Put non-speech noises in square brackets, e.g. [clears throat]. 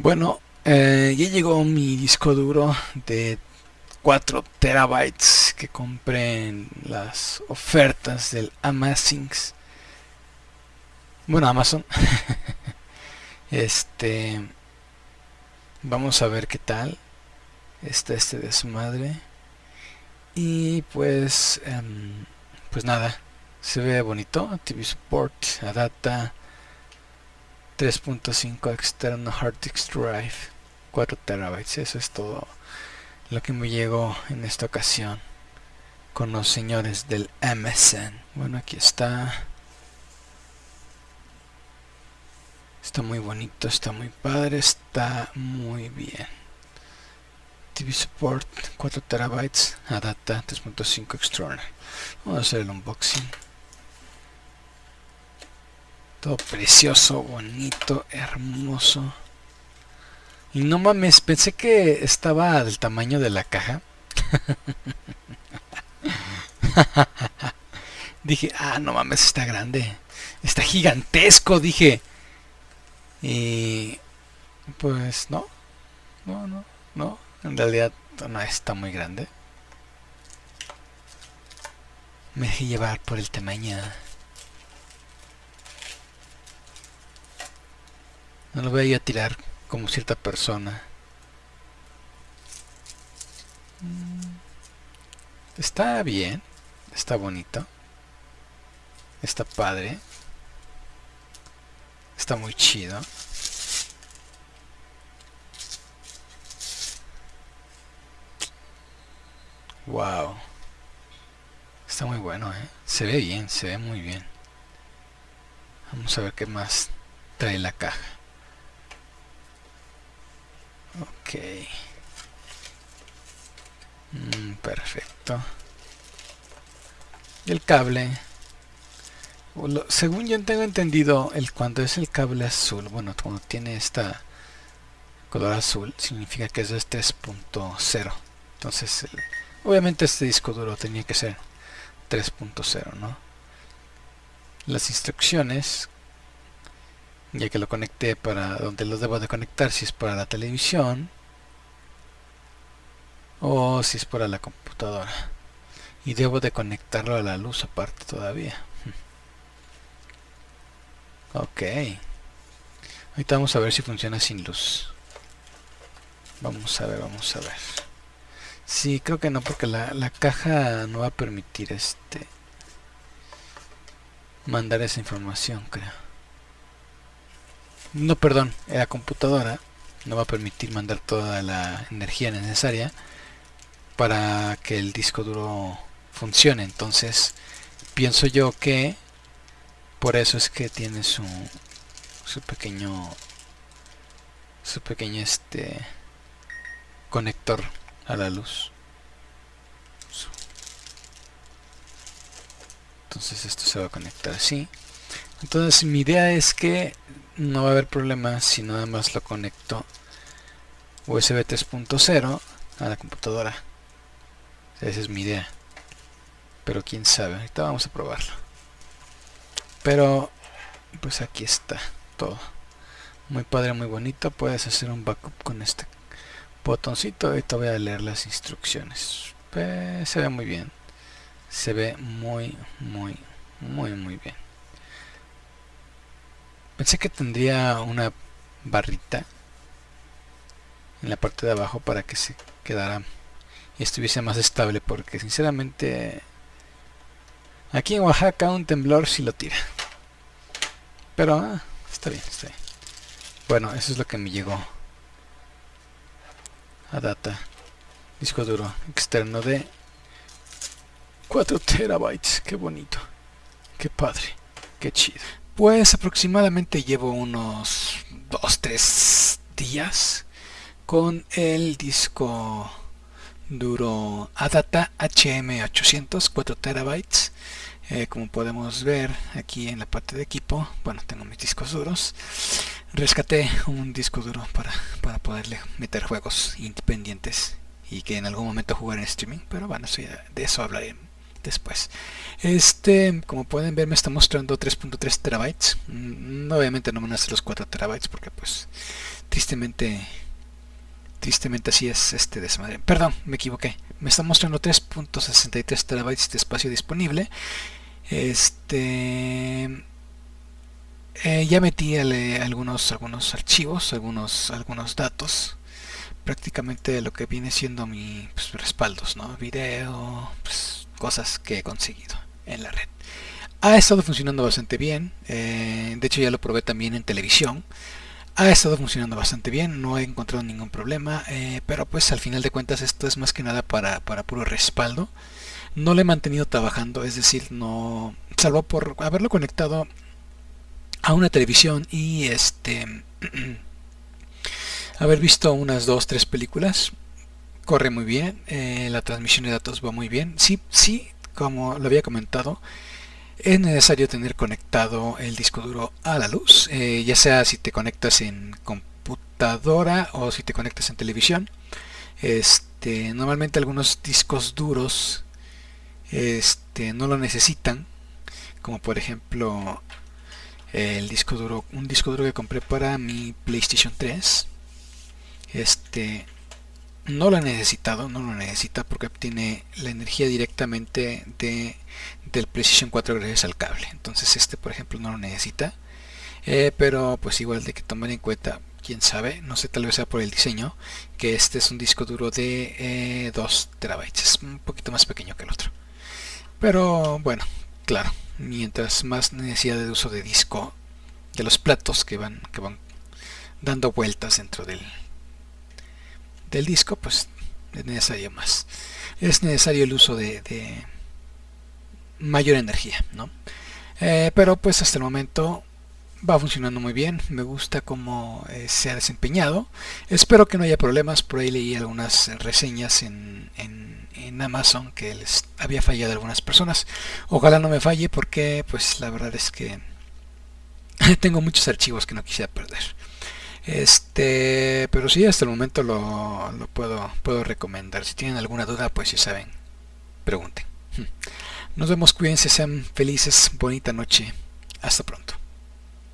Bueno, eh, ya llegó mi disco duro de 4 terabytes que compré en las ofertas del Amazings. Bueno, Amazon. [laughs] este. Vamos a ver qué tal está este desmadre. Y pues. Em, pues nada. Se ve bonito. TV Support, Adata 3.5 externo hard disk drive 4 terabytes eso es todo lo que me llegó en esta ocasión con los señores del MSN bueno aquí está. Está muy bonito está muy padre está muy bien. TV support 4 terabytes adata 3.5 external vamos a hacer el unboxing precioso, bonito, hermoso. Y no mames, pensé que estaba del tamaño de la caja. [laughs] dije, ah, no mames, está grande. Está gigantesco, dije. Y pues no. No, no, no. En realidad no está muy grande. Me dejé llevar por el tamaño. No lo voy a tirar como cierta persona. Mm. Está bien. Está bonito. Está padre. Está muy chido. Wow. Está muy bueno, ¿eh? Se ve bien, se ve muy bien. Vamos a ver qué más trae la caja. Ok. Mm, perfecto. El cable. Según yo tengo entendido, el cuando es el cable azul, bueno, cuando tiene esta color azul, significa que es de 3.0. Entonces, obviamente este disco duro tenía que ser 3.0, ¿no? Las instrucciones ya que lo conecté para donde lo debo de conectar si es para la televisión o si es para la computadora. Y debo de conectarlo a la luz aparte todavía. [laughs] Ok. Ahorita vamos a ver si funciona sin luz. Vamos a ver, vamos a ver. Sí, creo que no porque la, la caja no va a permitir este mandar esa información creo no perdón, la computadora no va a permitir mandar toda la energía necesaria para que el disco duro funcione. Entonces pienso yo que por eso es que tiene su su pequeño su pequeño este conector a la luz. Entonces esto se va a conectar así. Entonces mi idea es que no va a haber problema si nada más lo conecto USB 3.0 a la computadora. Esa es mi idea. Pero quién sabe, ahorita vamos a probarlo. Pero pues aquí está todo. Muy padre, muy bonito. Puedes hacer un backup con este botoncito. Ahorita voy a leer las instrucciones. Pues, se ve muy bien. Se ve muy muy muy muy bien Pensé que tendría una barrita en la parte de abajo para que se quedara y estuviese más estable porque sinceramente aquí en Oaxaca un temblor si lo tira. Pero ah, está bien, está bien. Bueno, eso es lo que me llegó a data. Disco duro externo de 4 terabytes. Qué bonito. Qué padre, qué chido pues aproximadamente llevo unos 2-3 días con el disco duro Adata HM800 4 terabytes. Eh, como podemos ver aquí en la parte de equipo bueno tengo mis discos duros. Rescaté un disco duro para, para poderle meter juegos independientes y que en algún momento jugar en streaming pero bueno de eso hablaré después. Este como pueden ver me está mostrando 3.3 terabytes. Mm, obviamente no van a ser los 4 terabytes porque pues tristemente tristemente así es este desmadre. Perdón me equivoqué. Me está mostrando 3.63 terabytes de espacio disponible. Este eh, ya metí algunos algunos archivos algunos algunos datos. Prácticamente lo que viene siendo mi pues, respaldos no video pues, cosas que he conseguido en la red ha estado funcionando bastante bien eh, de hecho ya lo probé también en televisión ha estado funcionando bastante bien, no he encontrado ningún problema, eh, pero pues al final de cuentas esto es más que nada para, para puro respaldo. No lo he mantenido trabajando, es decir, no salvo por haberlo conectado a una televisión y este [clears throat] haber visto unas dos, tres películas. Corre muy bien, eh, la transmisión de datos va muy bien. Sí, sí, como lo había comentado, es necesario tener conectado el disco duro a la luz, eh, ya sea si te conectas en computadora o si te conectas en televisión. Este, normalmente algunos discos duros este, no lo necesitan, como por ejemplo el disco duro, un disco duro que compré para mi PlayStation 3. Este, no lo ha necesitado, no lo necesita porque obtiene la energía directamente de, del Precision 4 gracias al cable. Entonces este por ejemplo no lo necesita. Eh, pero pues igual de que tomar en cuenta, quién sabe, no sé, tal vez sea por el diseño, que este es un disco duro de 2 eh, terabytes, es un poquito más pequeño que el otro. Pero bueno, claro, mientras más necesidad de uso de disco, de los platos que van, que van dando vueltas dentro del, del disco, pues es necesario más. Es necesario el uso de, mayor energía, ¿no? Eh, pero pues hasta el momento va funcionando muy bien, me gusta cómo eh, se ha desempeñado. Espero que no haya problemas, por ahí leí algunas reseñas en, Amazon que les había fallado algunas personas. Ojalá no me falle porque pues la verdad es que [laughs] tengo muchos archivos que no quisiera perder. Este, pero sí, hasta el momento lo, lo puedo, puedo recomendar. Si tienen alguna duda, pues ya saben, pregunten. Nos vemos, cuídense, sean felices, bonita noche. Hasta pronto.